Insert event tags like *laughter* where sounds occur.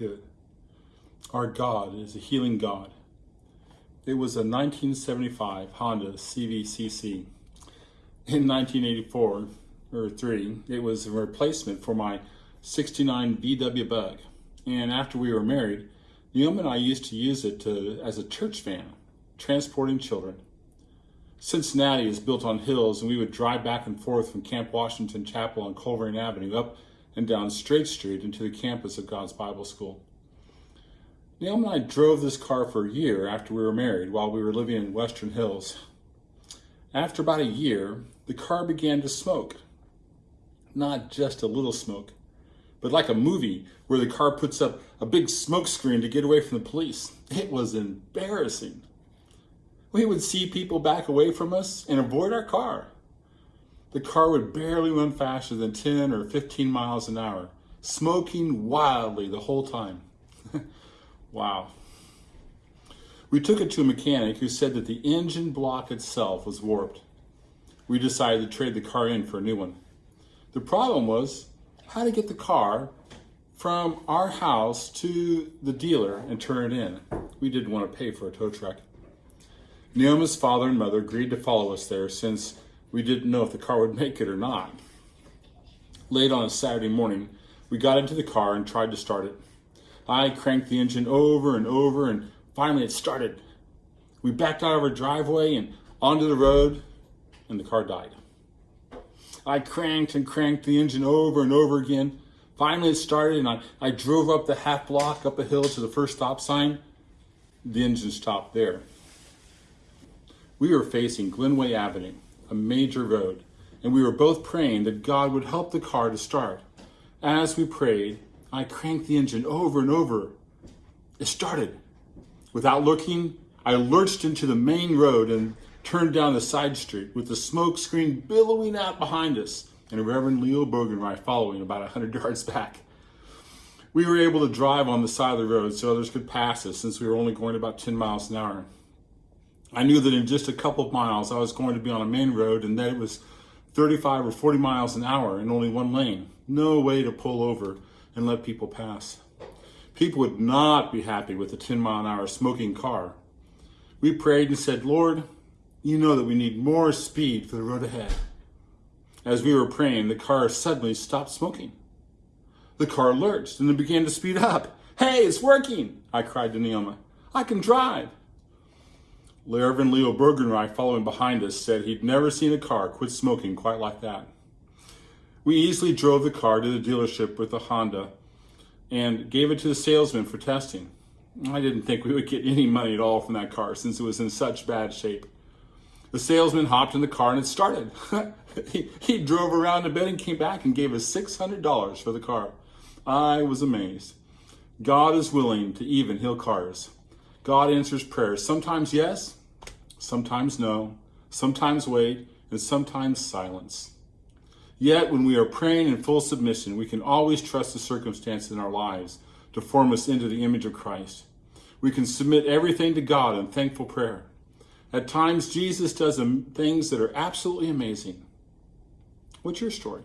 Good. Our God is a healing God. It was a 1975 Honda CVCC. In 1984 or 3, it was a replacement for my 69 VW Bug. And after we were married, Naomi and I used to use it to, as a church van, transporting children. Cincinnati is built on hills, and we would drive back and forth from Camp Washington Chapel on Colerain Avenue up and down Straight Street into the campus of God's Bible School. Naomi and I drove this car for a year after we were married while we were living in Western Hills. After about a year, the car began to smoke. Not just a little smoke, but like a movie where the car puts up a big smoke screen to get away from the police. It was embarrassing. We would see people back away from us and avoid our car. The car would barely run faster than 10 or 15 miles an hour, smoking wildly the whole time. *laughs* wow. We took it to a mechanic who said that the engine block itself was warped. We decided to trade the car in for a new one. The problem was how to get the car from our house to the dealer and turn it in. We didn't want to pay for a tow truck. Naomi's father and mother agreed to follow us there since we didn't know if the car would make it or not. Late on a Saturday morning, we got into the car and tried to start it. I cranked the engine over and over and finally it started. We backed out of our driveway and onto the road and the car died. I cranked and cranked the engine over and over again. Finally it started and I, I drove up the half block up a hill to the first stop sign. The engine stopped there. We were facing Glenway Avenue, a major road, and we were both praying that God would help the car to start. As we prayed, I cranked the engine over and over. It started. Without looking, I lurched into the main road and turned down the side street with the smoke screen billowing out behind us and Reverend Leo Bogenreich following about 100 *laughs* yards back. We were able to drive on the side of the road so others could pass us since we were only going about 10 miles an hour. I knew that in just a couple of miles I was going to be on a main road and that it was 35 or 40 miles an hour in only one lane. No way to pull over and let people pass. People would not be happy with a 10 mile an hour smoking car. We prayed and said, Lord, you know that we need more speed for the road ahead. As we were praying, the car suddenly stopped smoking. The car lurched and then began to speed up. Hey, it's working, I cried to Naomi. I can drive. Reverend Leo Bergenreich, following behind us, said he'd never seen a car quit smoking quite like that. We easily drove the car to the dealership with the Honda and gave it to the salesman for testing. I didn't think we would get any money at all from that car since it was in such bad shape. The salesman hopped in the car and it started. *laughs* he, he drove around a bit and came back and gave us $600 for the car. I was amazed. God is willing to even heal cars. God answers prayers. Sometimes yes, sometimes no, sometimes wait, and sometimes silence. Yet, when we are praying in full submission, we can always trust the circumstances in our lives to form us into the image of Christ. We can submit everything to God in thankful prayer. At times, Jesus does things that are absolutely amazing. What's your story?